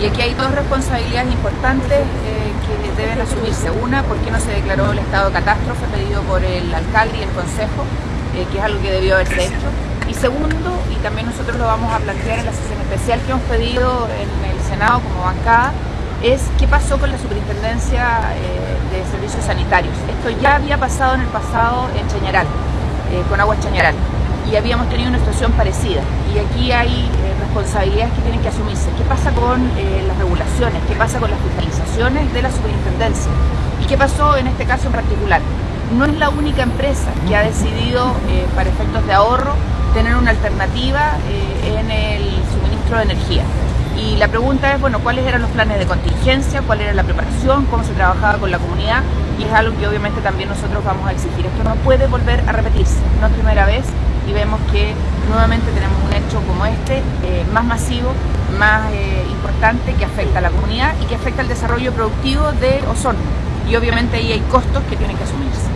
Y aquí hay dos responsabilidades importantes eh, que deben asumirse. Una, ¿por qué no se declaró el estado de catástrofe pedido por el alcalde y el consejo, eh, que es algo que debió haberse hecho? Y segundo, y también nosotros lo vamos a plantear en la sesión especial que hemos pedido en el Senado como bancada, es qué pasó con la superintendencia eh, de servicios sanitarios. Esto ya había pasado en el pasado en Chañaral, con Agua Chañaral y habíamos tenido una situación parecida. Y aquí hay eh, responsabilidades que tienen que asumirse. ¿Qué pasa con eh, las regulaciones? ¿Qué pasa con las fiscalizaciones de la superintendencia? ¿Y qué pasó en este caso en particular? No es la única empresa que ha decidido, eh, para efectos de ahorro, tener una alternativa en el suministro de energía. Y la pregunta es, bueno, ¿cuáles eran los planes de contingencia? ¿Cuál era la preparación? ¿Cómo se trabajaba con la comunidad? Y es algo que obviamente también nosotros vamos a exigir. Esto no puede volver a repetirse. No es primera vez y vemos que nuevamente tenemos como este, eh, más masivo, más eh, importante, que afecta a la comunidad y que afecta al desarrollo productivo de Osorno. Y obviamente ahí hay costos que tienen que asumirse.